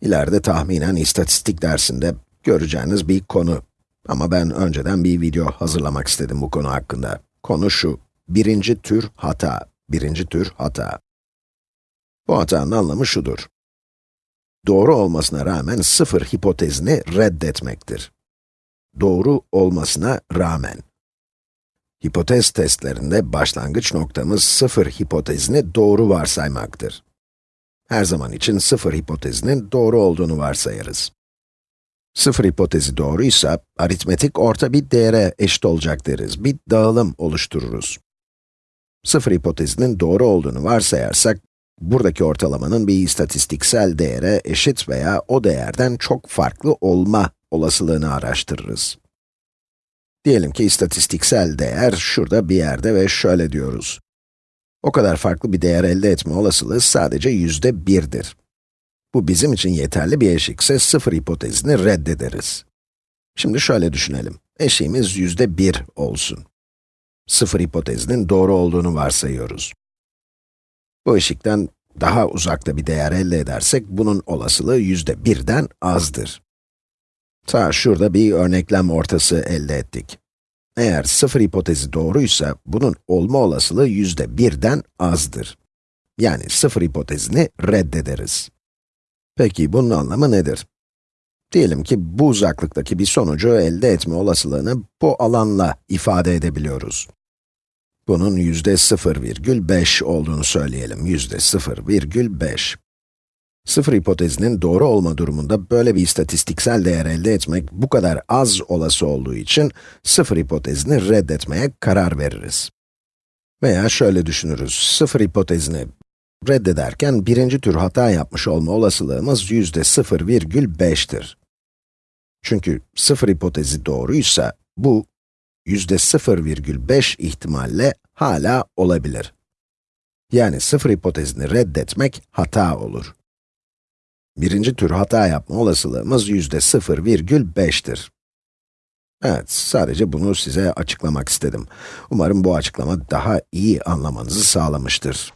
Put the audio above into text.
İleride tahminen istatistik dersinde göreceğiniz bir konu. Ama ben önceden bir video hazırlamak istedim bu konu hakkında. Konu şu, birinci tür hata, birinci tür hata. Bu hatanın anlamı şudur. Doğru olmasına rağmen sıfır hipotezini reddetmektir. Doğru olmasına rağmen. Hipotez testlerinde başlangıç noktamız sıfır hipotezini doğru varsaymaktır. Her zaman için sıfır hipotezinin doğru olduğunu varsayarız. Sıfır hipotezi doğruysa, aritmetik orta bir değere eşit olacak deriz. Bir dağılım oluştururuz. Sıfır hipotezinin doğru olduğunu varsayarsak, buradaki ortalamanın bir istatistiksel değere eşit veya o değerden çok farklı olma olasılığını araştırırız. Diyelim ki istatistiksel değer şurada bir yerde ve şöyle diyoruz. O kadar farklı bir değer elde etme olasılığı sadece yüzde birdir. Bu bizim için yeterli bir eşikse sıfır hipotezini reddederiz. Şimdi şöyle düşünelim. Eşiğimiz yüzde bir olsun. Sıfır hipotezinin doğru olduğunu varsayıyoruz. Bu eşikten daha uzakta bir değer elde edersek, bunun olasılığı yüzde birden azdır. Ta şurada bir örneklem ortası elde ettik. Eğer sıfır hipotezi doğruysa, bunun olma olasılığı yüzde birden azdır. Yani sıfır hipotezini reddederiz. Peki bunun anlamı nedir? Diyelim ki bu uzaklıktaki bir sonucu elde etme olasılığını bu alanla ifade edebiliyoruz. Bunun yüzde 0,5 olduğunu söyleyelim, yüzde 0,5. Sıfır hipotezinin doğru olma durumunda böyle bir istatistiksel değer elde etmek bu kadar az olası olduğu için sıfır hipotezini reddetmeye karar veririz. Veya şöyle düşünürüz, sıfır hipotezini reddederken birinci tür hata yapmış olma olasılığımız yüzde 0,5'tir. Çünkü sıfır hipotezi doğruysa, bu yüzde 0,5 ihtimalle hala olabilir. Yani sıfır hipotezini reddetmek hata olur. Birinci tür hata yapma olasılığımız yüzde 0,5'tir. Evet, sadece bunu size açıklamak istedim. Umarım bu açıklama daha iyi anlamanızı sağlamıştır.